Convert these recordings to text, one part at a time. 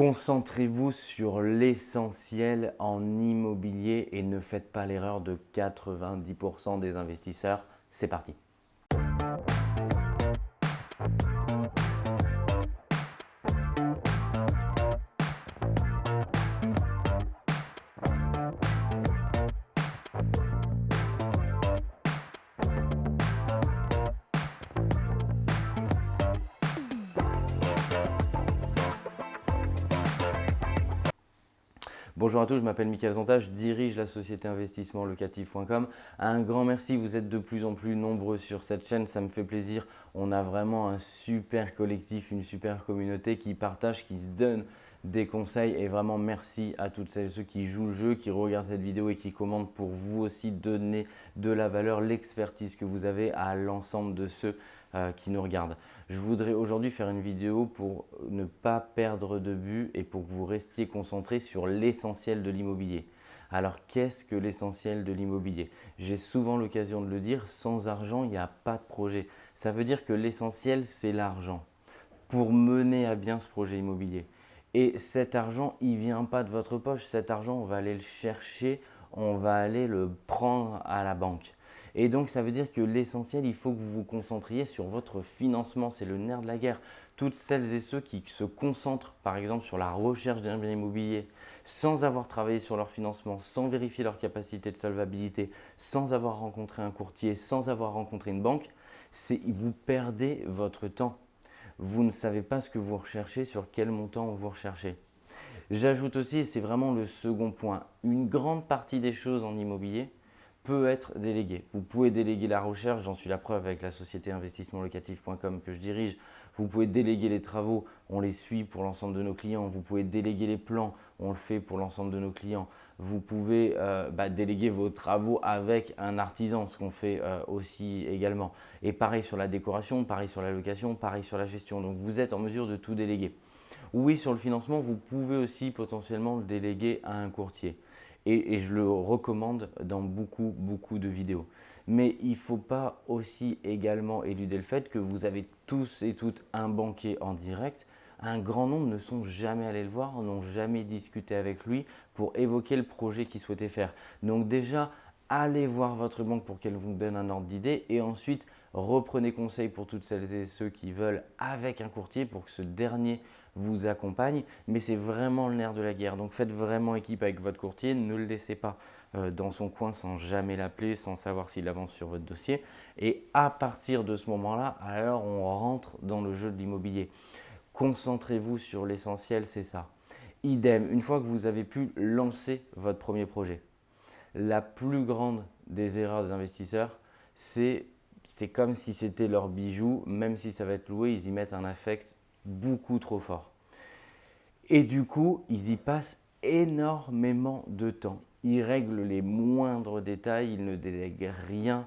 Concentrez-vous sur l'essentiel en immobilier et ne faites pas l'erreur de 90% des investisseurs. C'est parti Bonjour à tous, je m'appelle Mickaël Zonta, je dirige la société investissement locatif.com. Un grand merci, vous êtes de plus en plus nombreux sur cette chaîne, ça me fait plaisir. On a vraiment un super collectif, une super communauté qui partage, qui se donne des conseils et vraiment merci à toutes celles et ceux qui jouent le jeu, qui regardent cette vidéo et qui commentent pour vous aussi donner de la valeur, l'expertise que vous avez à l'ensemble de ceux euh, qui nous regardent. Je voudrais aujourd'hui faire une vidéo pour ne pas perdre de but et pour que vous restiez concentré sur l'essentiel de l'immobilier. Alors, qu'est-ce que l'essentiel de l'immobilier? J'ai souvent l'occasion de le dire, sans argent, il n'y a pas de projet. Ça veut dire que l'essentiel, c'est l'argent pour mener à bien ce projet immobilier. Et cet argent, il ne vient pas de votre poche. Cet argent, on va aller le chercher, on va aller le prendre à la banque. Et donc, ça veut dire que l'essentiel, il faut que vous vous concentriez sur votre financement. C'est le nerf de la guerre. Toutes celles et ceux qui se concentrent, par exemple, sur la recherche d'un bien immobilier, sans avoir travaillé sur leur financement, sans vérifier leur capacité de solvabilité, sans avoir rencontré un courtier, sans avoir rencontré une banque, vous perdez votre temps vous ne savez pas ce que vous recherchez, sur quel montant vous recherchez. J'ajoute aussi, et c'est vraiment le second point, une grande partie des choses en immobilier peut être déléguée. Vous pouvez déléguer la recherche, j'en suis la preuve avec la société investissementlocatif.com que je dirige. Vous pouvez déléguer les travaux, on les suit pour l'ensemble de nos clients. Vous pouvez déléguer les plans, on le fait pour l'ensemble de nos clients vous pouvez euh, bah, déléguer vos travaux avec un artisan, ce qu'on fait euh, aussi également. Et pareil sur la décoration, pareil sur la location, pareil sur la gestion. Donc, vous êtes en mesure de tout déléguer. Oui, sur le financement, vous pouvez aussi potentiellement le déléguer à un courtier. Et, je le recommande dans beaucoup, beaucoup de vidéos. Mais il ne faut pas aussi également éluder le fait que vous avez tous et toutes un banquier en direct un grand nombre ne sont jamais allés le voir, n'ont jamais discuté avec lui pour évoquer le projet qu'il souhaitait faire. Donc déjà, allez voir votre banque pour qu'elle vous donne un ordre d'idée et ensuite reprenez conseil pour toutes celles et ceux qui veulent avec un courtier pour que ce dernier vous accompagne. Mais c'est vraiment le nerf de la guerre. Donc faites vraiment équipe avec votre courtier. Ne le laissez pas euh, dans son coin sans jamais l'appeler, sans savoir s'il avance sur votre dossier. Et à partir de ce moment-là, alors on rentre dans le jeu de l'immobilier. Concentrez-vous sur l'essentiel, c'est ça. Idem, une fois que vous avez pu lancer votre premier projet, la plus grande des erreurs des investisseurs, c'est comme si c'était leur bijou, même si ça va être loué, ils y mettent un affect beaucoup trop fort. Et du coup, ils y passent énormément de temps. Ils règlent les moindres détails, ils ne délèguent rien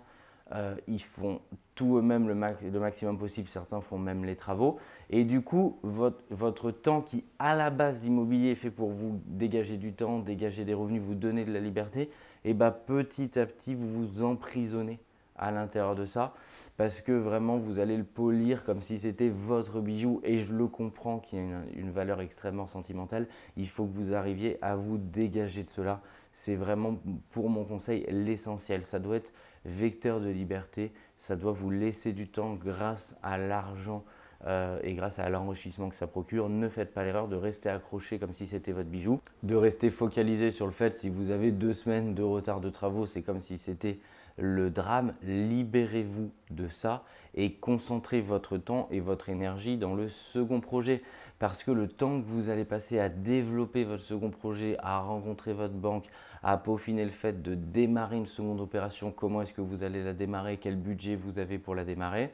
euh, ils font tout eux-mêmes le, maximum possible, certains font même les travaux. Et du coup, votre, temps qui, à la base d'immobilier, est fait pour vous dégager du temps, dégager des revenus, vous donner de la liberté, et eh ben, petit à petit, vous vous emprisonnez à l'intérieur de ça parce que vraiment vous allez le polir comme si c'était votre bijou et je le comprends qu'il y a une, valeur extrêmement sentimentale. Il faut que vous arriviez à vous dégager de cela. C'est vraiment pour mon conseil l'essentiel. Ça doit être vecteur de liberté. Ça doit vous laisser du temps grâce à l'argent euh, et grâce à l'enrichissement que ça procure. Ne faites pas l'erreur de rester accroché comme si c'était votre bijou, de rester focalisé sur le fait si vous avez deux semaines de retard de travaux, c'est comme si c'était le drame. Libérez-vous de ça et concentrez votre temps et votre énergie dans le second projet. Parce que le temps que vous allez passer à développer votre second projet, à rencontrer votre banque, à peaufiner le fait de démarrer une seconde opération, comment est-ce que vous allez la démarrer, quel budget vous avez pour la démarrer,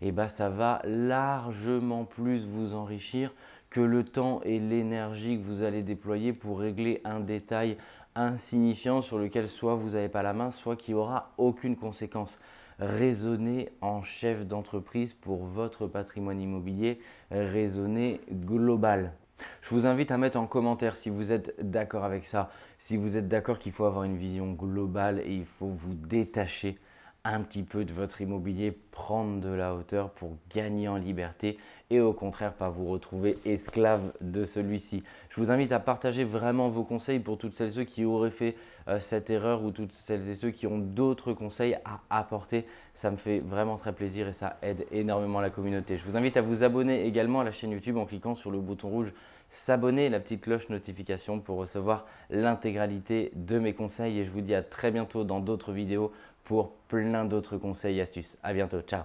eh ben, ça va largement plus vous enrichir que le temps et l'énergie que vous allez déployer pour régler un détail insignifiant sur lequel soit vous n'avez pas la main, soit qui aura aucune conséquence. Raisonnez en chef d'entreprise pour votre patrimoine immobilier, raisonnez global. Je vous invite à mettre en commentaire si vous êtes d'accord avec ça, si vous êtes d'accord qu'il faut avoir une vision globale et il faut vous détacher un petit peu de votre immobilier, prendre de la hauteur pour gagner en liberté et au contraire pas vous retrouver esclave de celui-ci. Je vous invite à partager vraiment vos conseils pour toutes celles et ceux qui auraient fait euh, cette erreur ou toutes celles et ceux qui ont d'autres conseils à apporter. Ça me fait vraiment très plaisir et ça aide énormément la communauté. Je vous invite à vous abonner également à la chaîne YouTube en cliquant sur le bouton rouge s'abonner la petite cloche notification pour recevoir l'intégralité de mes conseils et je vous dis à très bientôt dans d'autres vidéos pour plein d'autres conseils et astuces. À bientôt, ciao